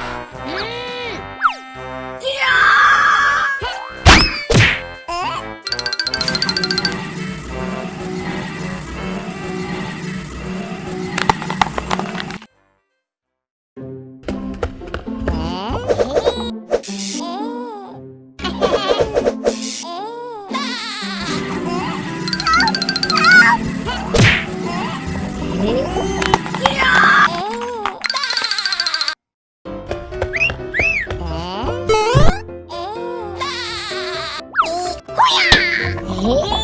Hum. Huh?